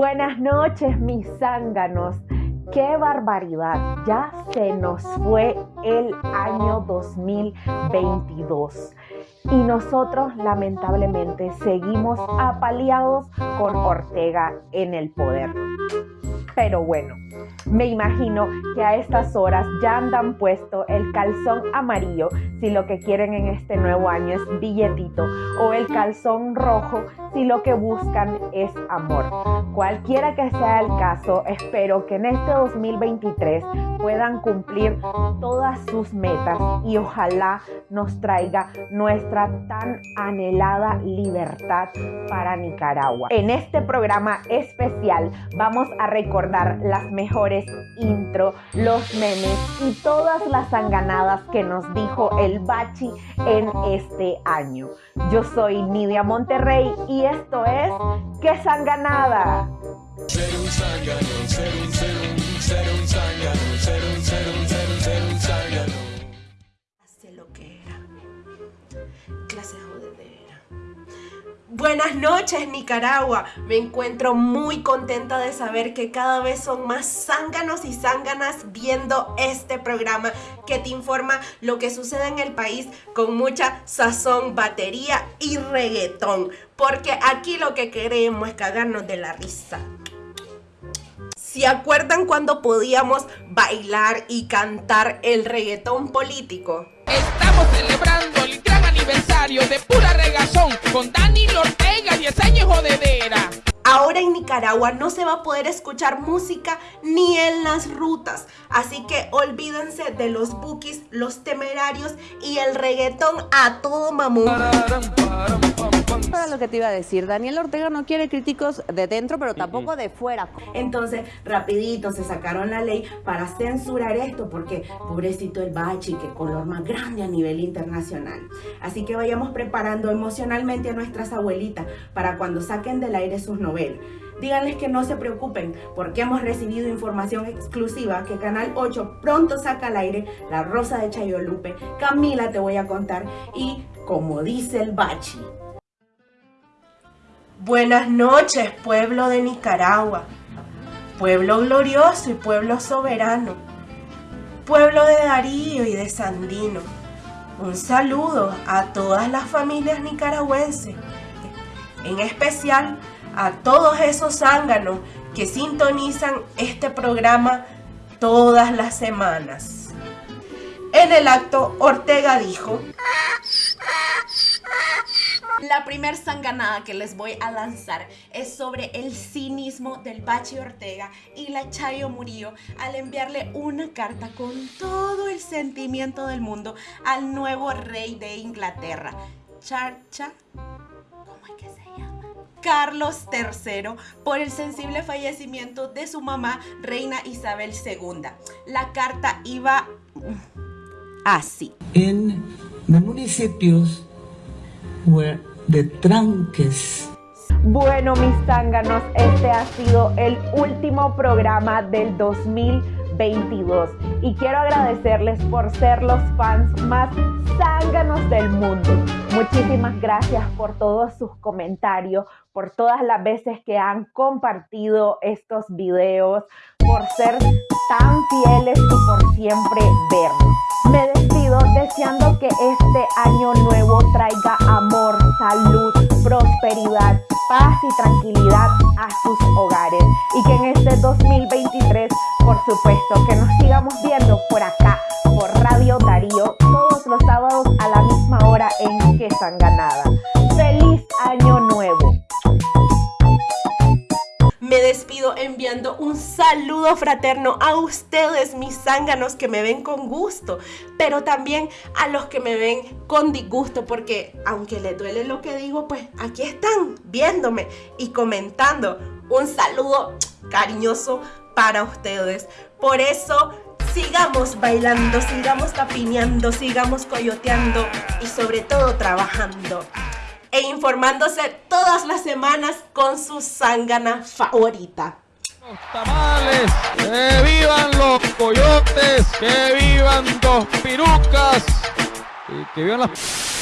Buenas noches, mis zánganos. ¡Qué barbaridad! Ya se nos fue el año 2022 y nosotros lamentablemente seguimos apaleados con Ortega en el poder. Pero bueno, me imagino que a estas horas ya andan puesto el calzón amarillo si lo que quieren en este nuevo año es billetito o el calzón rojo si lo que buscan es amor. Cualquiera que sea el caso, espero que en este 2023 puedan cumplir todas sus metas y ojalá nos traiga nuestra tan anhelada libertad para Nicaragua. En este programa especial vamos a recordar las mejores intro, los memes y todas las sanganadas que nos dijo el Bachi en este año. Yo soy Nidia Monterrey y esto es ¡Qué sanganada! Ser un, Buenas noches Nicaragua, me encuentro muy contenta de saber que cada vez son más zánganos y zánganas viendo este programa que te informa lo que sucede en el país con mucha sazón, batería y reggaetón, porque aquí lo que queremos es cagarnos de la risa. ¿Se acuerdan cuando podíamos bailar y cantar el reggaetón político? Estamos celebrando de pura regazón con Dani Ortega, 10 años jodedera. Ahora en Nicaragua no se va a poder escuchar música ni en las rutas, así que olvídense de los bookies, los temerarios y el reggaetón a todo mamón. Para lo que te iba a decir, Daniel Ortega no quiere críticos de dentro, pero tampoco de fuera. Entonces, rapidito se sacaron la ley para censurar esto, porque pobrecito el bachi, que color más grande a nivel internacional. Así que vayamos preparando emocionalmente a nuestras abuelitas para cuando saquen del aire sus Díganles que no se preocupen porque hemos recibido información exclusiva que Canal 8 pronto saca al aire La Rosa de Chayolupe. Camila te voy a contar y como dice el bachi. Buenas noches, pueblo de Nicaragua, pueblo glorioso y pueblo soberano, pueblo de Darío y de Sandino. Un saludo a todas las familias nicaragüenses, en especial a todos esos zánganos que sintonizan este programa todas las semanas. En el acto, Ortega dijo... La primer sanganada que les voy a lanzar es sobre el cinismo del Bachi Ortega y la Chayo Murillo al enviarle una carta con todo el sentimiento del mundo al nuevo rey de Inglaterra, Charcha, Carlos III por el sensible fallecimiento de su mamá, reina Isabel II. La carta iba así. En los municipios de tranques. Bueno, mis zánganos, este ha sido el último programa del 2022 y quiero agradecerles por ser los fans más zánganos del mundo. Muchísimas gracias por todos sus comentarios, por todas las veces que han compartido estos videos, por ser tan fieles y por siempre vernos. Me despido deseando que este año nuevo traiga amor, salud, prosperidad, paz y tranquilidad a sus hogares. Y que en este 2023, por supuesto, que nos sigamos viendo por acá, por Radio Darío, todos los sábados a la misma hora en Que Sanganada. ¡Feliz Año Nuevo! Me despido enviando un saludo fraterno a ustedes, mis zánganos que me ven con gusto, pero también a los que me ven con disgusto, porque aunque les duele lo que digo, pues aquí están viéndome y comentando. Un saludo cariñoso para ustedes. Por eso sigamos bailando, sigamos tapineando, sigamos coyoteando y sobre todo trabajando e informándose todas las semanas con su zángana favorita. Los tamales, que vivan los coyotes, que vivan dos pirucas y que vivan las...